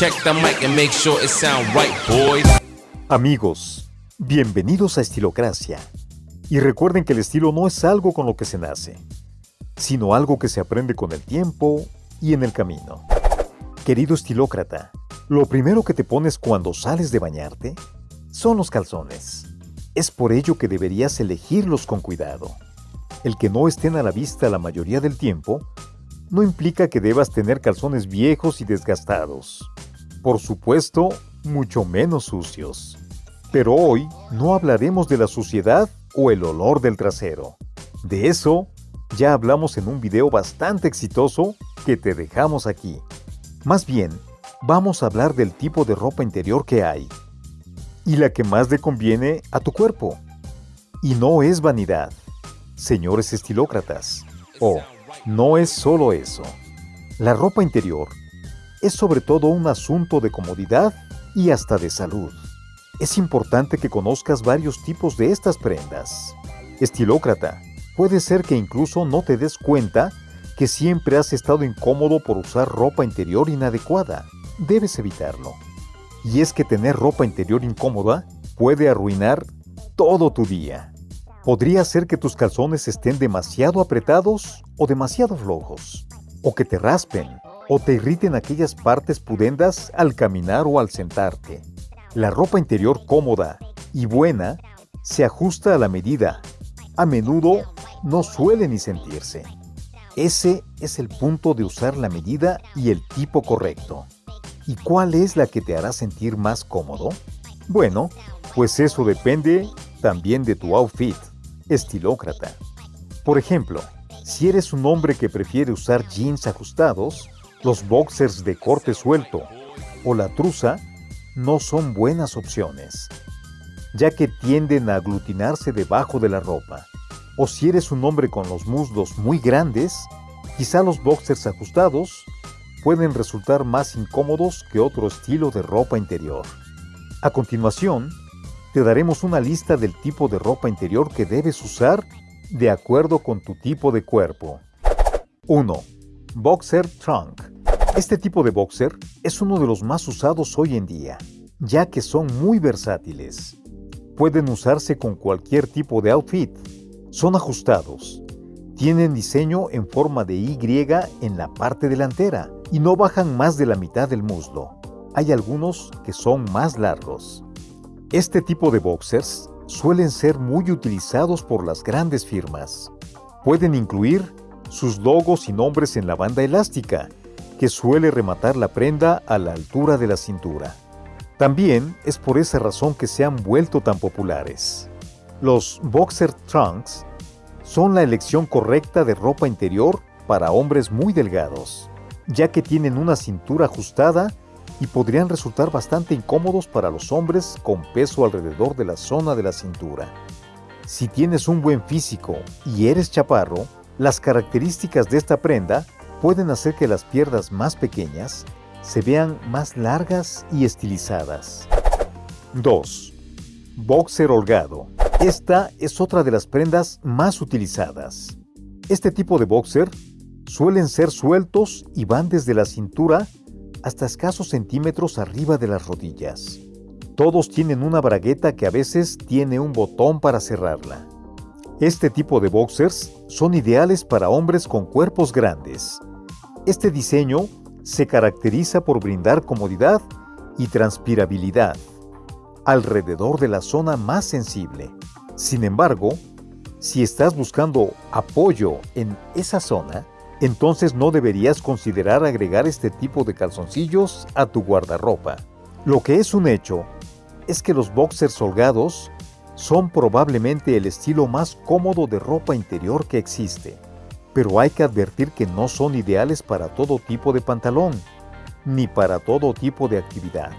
Check the mic and make sure it sound right, boys. Amigos, bienvenidos a Estilocracia. Y recuerden que el estilo no es algo con lo que se nace, sino algo que se aprende con el tiempo y en el camino. Querido estilócrata, lo primero que te pones cuando sales de bañarte son los calzones. Es por ello que deberías elegirlos con cuidado. El que no estén a la vista la mayoría del tiempo no implica que debas tener calzones viejos y desgastados. Por supuesto, mucho menos sucios. Pero hoy no hablaremos de la suciedad o el olor del trasero. De eso ya hablamos en un video bastante exitoso que te dejamos aquí. Más bien, vamos a hablar del tipo de ropa interior que hay y la que más le conviene a tu cuerpo. Y no es vanidad, señores estilócratas. Oh, no es solo eso. La ropa interior es sobre todo un asunto de comodidad y hasta de salud. Es importante que conozcas varios tipos de estas prendas. Estilócrata, puede ser que incluso no te des cuenta que siempre has estado incómodo por usar ropa interior inadecuada. Debes evitarlo. Y es que tener ropa interior incómoda puede arruinar todo tu día. Podría ser que tus calzones estén demasiado apretados o demasiado flojos, o que te raspen, o te irriten aquellas partes pudendas al caminar o al sentarte. La ropa interior cómoda y buena se ajusta a la medida. A menudo no suele ni sentirse. Ese es el punto de usar la medida y el tipo correcto. ¿Y cuál es la que te hará sentir más cómodo? Bueno, pues eso depende también de tu outfit estilócrata. Por ejemplo, si eres un hombre que prefiere usar jeans ajustados, los boxers de corte suelto o la truza no son buenas opciones, ya que tienden a aglutinarse debajo de la ropa. O si eres un hombre con los muslos muy grandes, quizá los boxers ajustados pueden resultar más incómodos que otro estilo de ropa interior. A continuación, te daremos una lista del tipo de ropa interior que debes usar de acuerdo con tu tipo de cuerpo. 1. Boxer Trunk. Este tipo de boxer es uno de los más usados hoy en día, ya que son muy versátiles. Pueden usarse con cualquier tipo de outfit. Son ajustados. Tienen diseño en forma de Y en la parte delantera y no bajan más de la mitad del muslo. Hay algunos que son más largos. Este tipo de boxers suelen ser muy utilizados por las grandes firmas. Pueden incluir sus logos y nombres en la banda elástica, que suele rematar la prenda a la altura de la cintura. También es por esa razón que se han vuelto tan populares. Los boxer trunks son la elección correcta de ropa interior para hombres muy delgados, ya que tienen una cintura ajustada y podrían resultar bastante incómodos para los hombres con peso alrededor de la zona de la cintura. Si tienes un buen físico y eres chaparro, las características de esta prenda pueden hacer que las piernas más pequeñas se vean más largas y estilizadas. 2. Boxer holgado. Esta es otra de las prendas más utilizadas. Este tipo de boxer suelen ser sueltos y van desde la cintura hasta escasos centímetros arriba de las rodillas. Todos tienen una bragueta que a veces tiene un botón para cerrarla. Este tipo de boxers son ideales para hombres con cuerpos grandes. Este diseño se caracteriza por brindar comodidad y transpirabilidad alrededor de la zona más sensible. Sin embargo, si estás buscando apoyo en esa zona, entonces no deberías considerar agregar este tipo de calzoncillos a tu guardarropa. Lo que es un hecho es que los boxers holgados son probablemente el estilo más cómodo de ropa interior que existe, pero hay que advertir que no son ideales para todo tipo de pantalón, ni para todo tipo de actividad.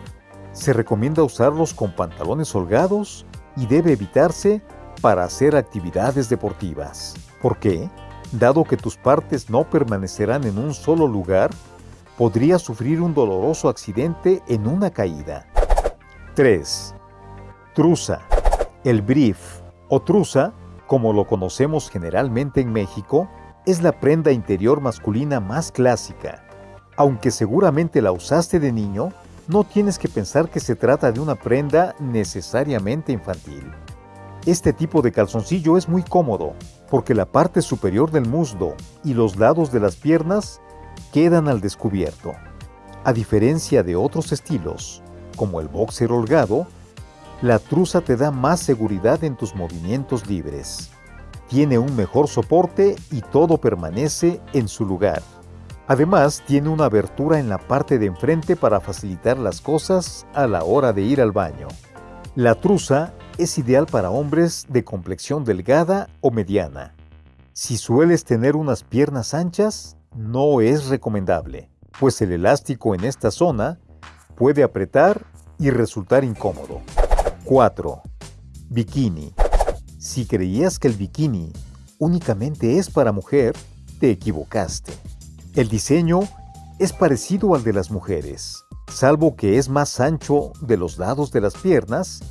Se recomienda usarlos con pantalones holgados y debe evitarse para hacer actividades deportivas. ¿Por qué? Dado que tus partes no permanecerán en un solo lugar, podrías sufrir un doloroso accidente en una caída. 3. Truza. El brief o truza, como lo conocemos generalmente en México, es la prenda interior masculina más clásica. Aunque seguramente la usaste de niño, no tienes que pensar que se trata de una prenda necesariamente infantil. Este tipo de calzoncillo es muy cómodo porque la parte superior del muslo y los lados de las piernas quedan al descubierto. A diferencia de otros estilos, como el boxer holgado, la truza te da más seguridad en tus movimientos libres. Tiene un mejor soporte y todo permanece en su lugar. Además, tiene una abertura en la parte de enfrente para facilitar las cosas a la hora de ir al baño. La truza es ideal para hombres de complexión delgada o mediana. Si sueles tener unas piernas anchas, no es recomendable, pues el elástico en esta zona puede apretar y resultar incómodo. 4. Bikini. Si creías que el bikini únicamente es para mujer, te equivocaste. El diseño es parecido al de las mujeres, salvo que es más ancho de los lados de las piernas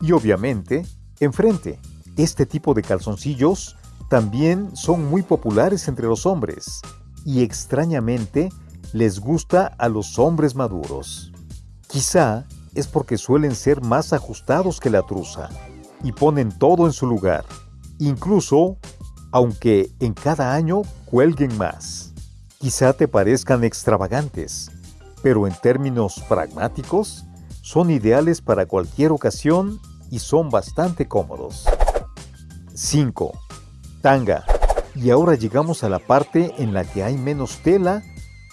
y obviamente enfrente. Este tipo de calzoncillos también son muy populares entre los hombres y extrañamente les gusta a los hombres maduros. Quizá es porque suelen ser más ajustados que la truza y ponen todo en su lugar, incluso aunque en cada año cuelguen más. Quizá te parezcan extravagantes, pero en términos pragmáticos, son ideales para cualquier ocasión y son bastante cómodos. 5. Tanga. Y ahora llegamos a la parte en la que hay menos tela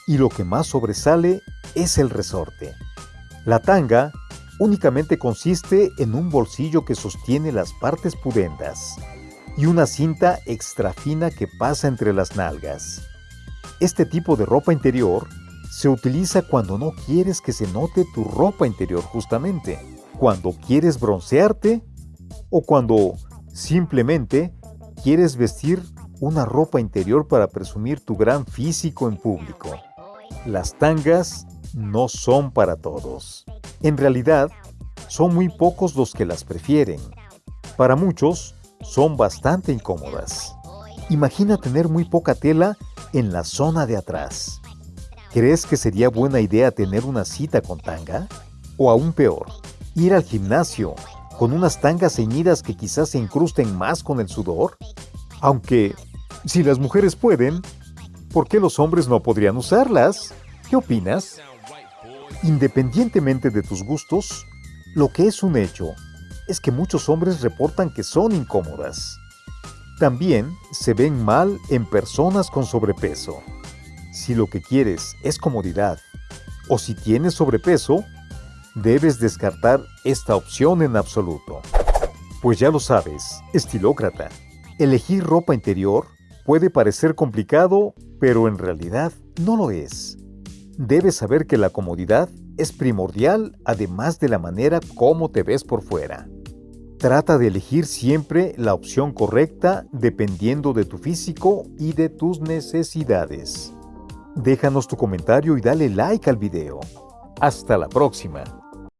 y lo que más sobresale es el resorte. La tanga únicamente consiste en un bolsillo que sostiene las partes pudendas y una cinta extra fina que pasa entre las nalgas. Este tipo de ropa interior se utiliza cuando no quieres que se note tu ropa interior justamente, cuando quieres broncearte o cuando simplemente quieres vestir una ropa interior para presumir tu gran físico en público. Las tangas no son para todos. En realidad, son muy pocos los que las prefieren. Para muchos, son bastante incómodas. Imagina tener muy poca tela en la zona de atrás. ¿Crees que sería buena idea tener una cita con tanga? O aún peor, ir al gimnasio con unas tangas ceñidas que quizás se incrusten más con el sudor? Aunque, si las mujeres pueden, ¿por qué los hombres no podrían usarlas? ¿Qué opinas? Independientemente de tus gustos, lo que es un hecho es que muchos hombres reportan que son incómodas. También se ven mal en personas con sobrepeso. Si lo que quieres es comodidad o si tienes sobrepeso, debes descartar esta opción en absoluto. Pues ya lo sabes, estilócrata, elegir ropa interior puede parecer complicado, pero en realidad no lo es debes saber que la comodidad es primordial además de la manera como te ves por fuera. Trata de elegir siempre la opción correcta dependiendo de tu físico y de tus necesidades. Déjanos tu comentario y dale like al video. Hasta la próxima.